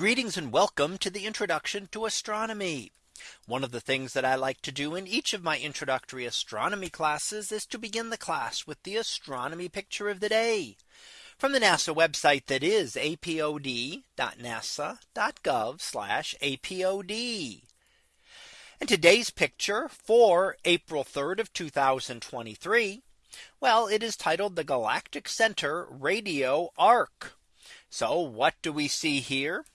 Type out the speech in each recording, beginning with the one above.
Greetings and welcome to the introduction to astronomy. One of the things that I like to do in each of my introductory astronomy classes is to begin the class with the astronomy picture of the day from the NASA website that is apod.nasa.gov apod. And today's picture for April 3rd of 2023. Well, it is titled the Galactic Center Radio Arc. So what do we see here?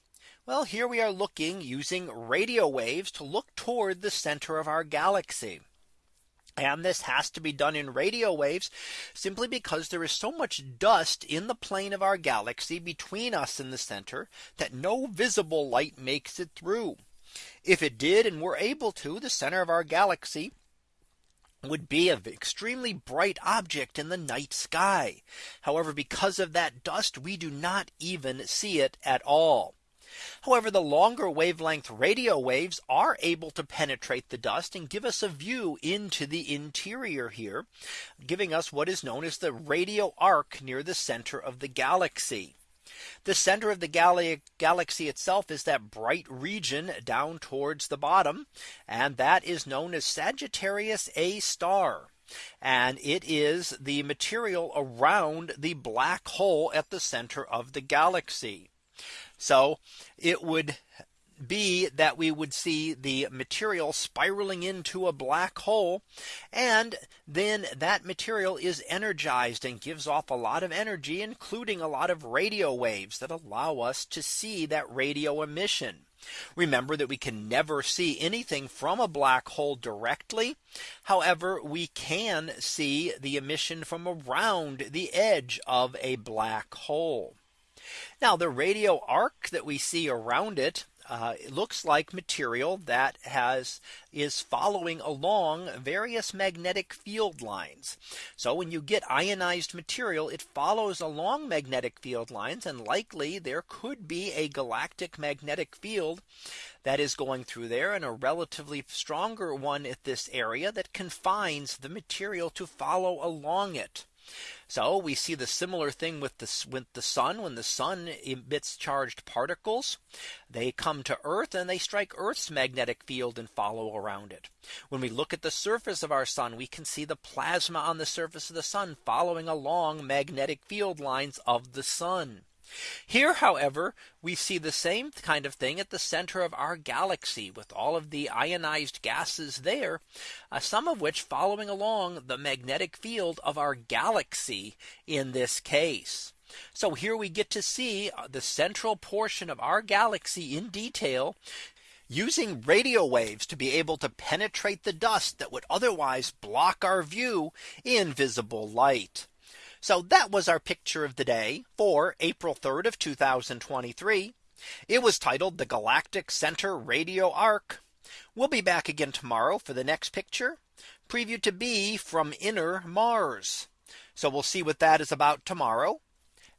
Well, here we are looking using radio waves to look toward the center of our galaxy. And this has to be done in radio waves simply because there is so much dust in the plane of our galaxy between us and the center that no visible light makes it through. If it did and were able to the center of our galaxy would be an extremely bright object in the night sky. However, because of that dust, we do not even see it at all. However, the longer wavelength radio waves are able to penetrate the dust and give us a view into the interior here, giving us what is known as the radio arc near the center of the galaxy. The center of the gal galaxy itself is that bright region down towards the bottom. And that is known as Sagittarius A star. And it is the material around the black hole at the center of the galaxy. So it would be that we would see the material spiraling into a black hole. And then that material is energized and gives off a lot of energy, including a lot of radio waves that allow us to see that radio emission. Remember that we can never see anything from a black hole directly. However, we can see the emission from around the edge of a black hole. Now the radio arc that we see around it uh, it looks like material that has is following along various magnetic field lines. So when you get ionized material, it follows along magnetic field lines and likely there could be a galactic magnetic field that is going through there and a relatively stronger one at this area that confines the material to follow along it. So we see the similar thing with the with the sun when the sun emits charged particles they come to Earth and they strike Earth's magnetic field and follow around it. When we look at the surface of our sun we can see the plasma on the surface of the sun following along magnetic field lines of the sun. Here, however, we see the same kind of thing at the center of our galaxy with all of the ionized gases there, uh, some of which following along the magnetic field of our galaxy in this case. So here we get to see uh, the central portion of our galaxy in detail using radio waves to be able to penetrate the dust that would otherwise block our view in visible light. So that was our picture of the day for April 3rd of 2023. It was titled the Galactic Center Radio Arc. We'll be back again tomorrow for the next picture preview to be from inner Mars. So we'll see what that is about tomorrow.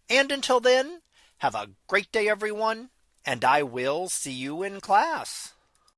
And until then, have a great day, everyone. And I will see you in class.